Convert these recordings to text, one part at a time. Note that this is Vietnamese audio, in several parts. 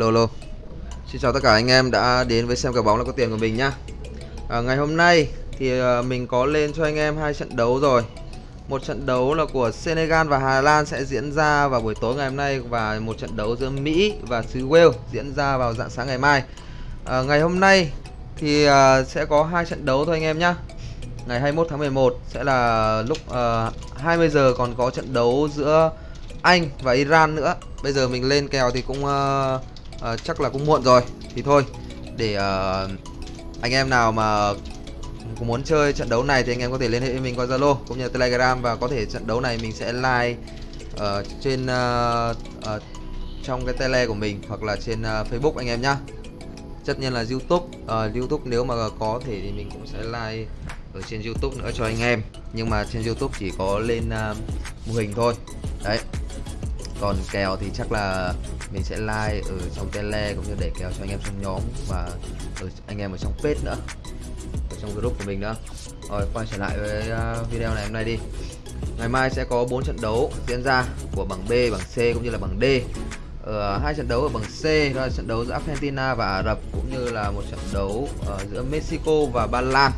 lô Xin chào tất cả anh em đã đến với xem kèo bóng là có tiền của mình nhá. À, Ngày hôm nay thì à, mình có lên cho anh em hai trận đấu rồi. Một trận đấu là của Senegal và Hà Lan sẽ diễn ra vào buổi tối ngày hôm nay Và một trận đấu giữa Mỹ và xứ Wales diễn ra vào dạng sáng ngày mai. À, Ngày hôm nay thì à, sẽ có hai trận đấu thôi anh em nhá. Ngày 21 tháng 11 sẽ là lúc à, 20 giờ còn có trận đấu giữa Anh và Iran nữa. Bây giờ mình lên kèo thì cũng uh, à, chắc là cũng muộn rồi. Thì thôi để uh, anh em nào mà cũng muốn chơi trận đấu này thì anh em có thể liên hệ với mình qua Zalo cũng như Telegram và có thể trận đấu này mình sẽ like uh, ờ, trên uh, uh, trong cái tele của mình hoặc là trên uh, Facebook anh em nhá. Tất nhiên là YouTube uh, YouTube nếu mà có thể thì mình cũng sẽ like ở trên YouTube nữa cho anh em. Nhưng mà trên YouTube chỉ có lên uh, mô hình thôi. Đấy còn kèo thì chắc là mình sẽ like ở trong tele cũng như để kèo cho anh em trong nhóm và ở anh em ở trong page nữa ở trong group của mình nữa. Rồi quay trở lại với à, video này hôm nay đi. Ngày mai sẽ có 4 trận đấu diễn ra của bảng B bảng C cũng như là bảng D. Ở hai trận đấu ở bảng C đó là trận đấu giữa Argentina và Ả Rập cũng như là một trận đấu uh, giữa Mexico và Ba Lan.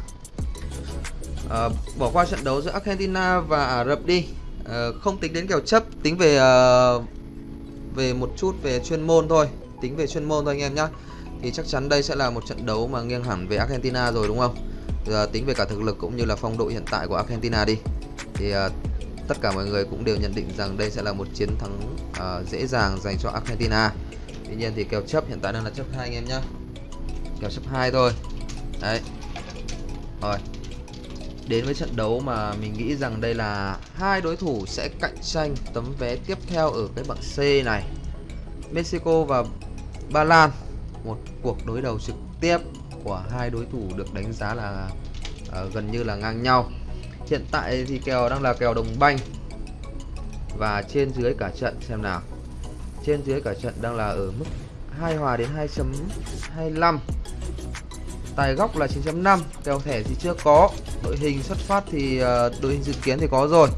Uh, bỏ qua trận đấu giữa Argentina và Ả Rập đi uh, không tính đến kèo chấp tính về uh, về một chút về chuyên môn thôi. Tính về chuyên môn thôi anh em nhá. Thì chắc chắn đây sẽ là một trận đấu mà nghiêng hẳn về Argentina rồi đúng không? Giờ tính về cả thực lực cũng như là phong độ hiện tại của Argentina đi. Thì uh, tất cả mọi người cũng đều nhận định rằng đây sẽ là một chiến thắng uh, dễ dàng dành cho Argentina. Tuy nhiên thì kèo chấp hiện tại đang là chấp hai anh em nhá. Kèo chấp hai thôi. Đấy. Rồi đến với trận đấu mà mình nghĩ rằng đây là hai đối thủ sẽ cạnh tranh tấm vé tiếp theo ở cái bảng C này. Mexico và Ba Lan một cuộc đối đầu trực tiếp của hai đối thủ được đánh giá là uh, gần như là ngang nhau. Hiện tại thì kèo đang là kèo đồng banh và trên dưới cả trận xem nào. Trên dưới cả trận đang là ở mức hai hòa đến 2.25 tài góc là 9.5 kèo thẻ thì chưa có đội hình xuất phát thì ờ, đội hình dự kiến thì có rồi.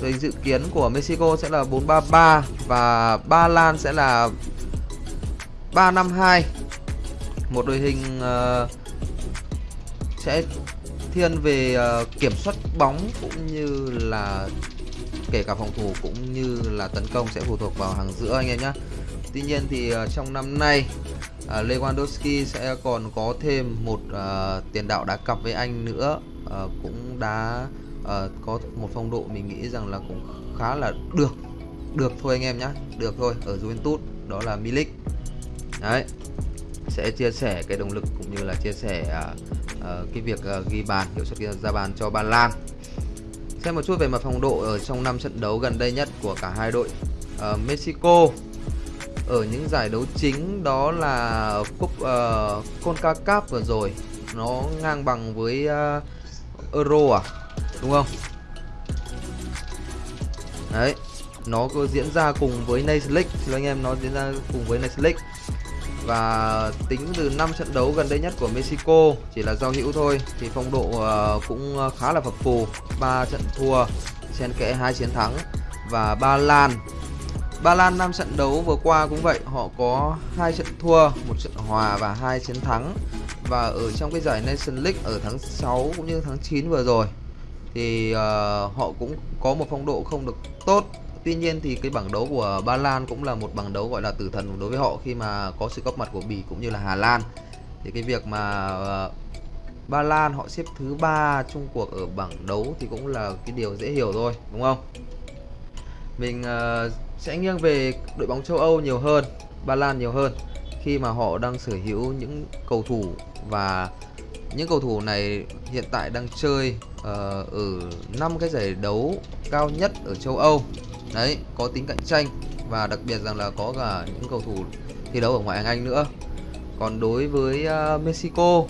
Đội hình dự kiến của Mexico sẽ là 433 và Ba Lan sẽ là 352 một đội hình ờ, sẽ thiên về ờ, kiểm soát bóng cũng như là kể cả phòng thủ cũng như là tấn công sẽ phụ thuộc vào hàng giữa anh em nhé Tuy nhiên thì trong năm nay Lewandowski sẽ còn có thêm một uh, tiền đạo đá cặp với anh nữa uh, cũng đã uh, có một phong độ mình nghĩ rằng là cũng khá là được được thôi anh em nhé được thôi ở Juventus đó là Milik. Đấy sẽ chia sẻ cái động lực cũng như là chia sẻ uh, uh, cái việc uh, ghi bàn hiệu suất ra bàn cho Ba Lan. Xem một chút về mặt phong độ ở trong năm trận đấu gần đây nhất của cả hai đội. Uh, Mexico ở những giải đấu chính đó là cúp uh, Concacaf vừa rồi nó ngang bằng với uh, Euro à? Đúng không? Đấy nó có diễn ra cùng với Nations League. Anh em nó diễn ra cùng với Nations League. Và tính từ 5 trận đấu gần đây nhất của Mexico chỉ là giao hữu thôi thì phong độ uh, cũng khá là phập phù. Ba trận thua xen kẽ hai chiến thắng và Ba Lan. Ba Lan 5 trận đấu vừa qua cũng vậy họ có hai trận thua một trận hòa và hai chiến thắng và ở trong cái giải Nation League ở tháng 6 cũng như tháng 9 vừa rồi thì uh, họ cũng có một phong độ không được tốt Tuy nhiên thì cái bảng đấu của Ba Lan cũng là một bảng đấu gọi là tử thần đối với họ khi mà có sự góp mặt của Bỉ cũng như là Hà Lan. Thì cái việc mà uh, Ba Lan họ xếp thứ ba chung cuộc ở bảng đấu thì cũng là cái điều dễ hiểu thôi, đúng không? Mình uh, sẽ nghiêng về đội bóng châu Âu nhiều hơn, Ba Lan nhiều hơn khi mà họ đang sở hữu những cầu thủ và những cầu thủ này hiện tại đang chơi uh, ở năm cái giải đấu cao nhất ở châu Âu. Đấy có tính cạnh tranh và đặc biệt rằng là có cả những cầu thủ thi đấu ở ngoại hạng Anh nữa. Còn đối với uh, Mexico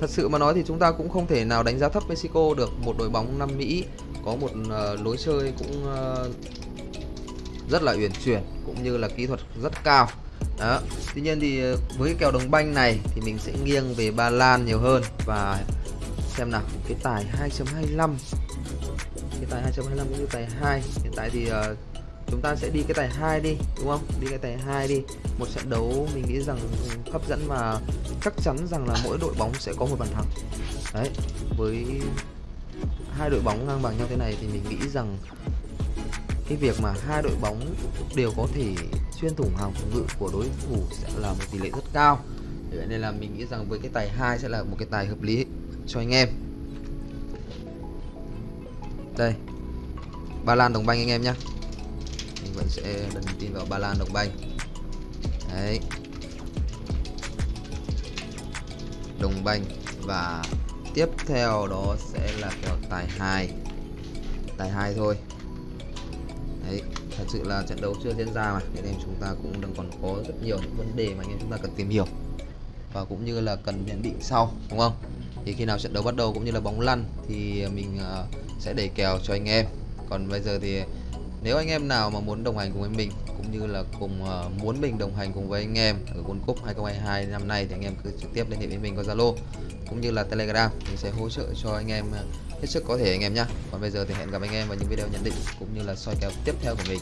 thật sự mà nói thì chúng ta cũng không thể nào đánh giá thấp Mexico được. Một đội bóng Nam Mỹ có một uh, lối chơi cũng uh, rất là uyển chuyển cũng như là kỹ thuật rất cao đó. Tuy nhiên thì ờ, với cái kèo đồng banh này thì mình sẽ nghiêng về Ba Lan nhiều hơn và xem nào cái tài 2.25 cái tài 2.25 cũng như tài 2 hiện tại thì uh, chúng ta sẽ đi cái tài 2 đi đúng không? Đi cái tài 2 đi. Một trận đấu mình nghĩ rằng ừ, hấp dẫn và chắc chắn rằng là mỗi đội bóng sẽ có một bàn thắng. Đấy với hai đội bóng ngang bằng nhau thế này thì mình nghĩ rằng cái việc mà hai đội bóng đều có thể xuyên thủng hàng phòng ngự của đối thủ sẽ là một tỷ lệ rất cao. Vậy nên là mình nghĩ rằng với cái tài hai sẽ là một cái tài hợp lý cho anh em. Đây, Ba Lan Đồng Banh anh em nhé Mình vẫn sẽ đần tin vào Ba Lan Đồng Banh. Đấy. Đồng Banh Và tiếp theo đó sẽ là kèo tài 2 Tài 2 thôi. Đấy Thật sự là trận đấu chưa diễn ra mà. Nên em chúng ta cũng đang còn có rất nhiều những vấn đề mà anh em chúng ta cần tìm hiểu. Và cũng như là cần nhận định sau Đúng không? Thì khi nào trận đấu bắt đầu cũng như là bóng lăn Thì mình uh, sẽ đẩy kèo cho anh em. Còn bây giờ thì nếu anh em nào mà muốn đồng hành cùng với mình cũng như là cùng uh, muốn mình đồng hành cùng với anh em ở World Cup 2022 năm nay thì anh em cứ trực tiếp liên hệ với mình qua Zalo cũng như là Telegram. Mình sẽ hỗ trợ cho anh em uh, hết sức có thể anh em nhé còn bây giờ thì hẹn gặp anh em vào những video nhận định cũng như là soi kèo tiếp theo của mình.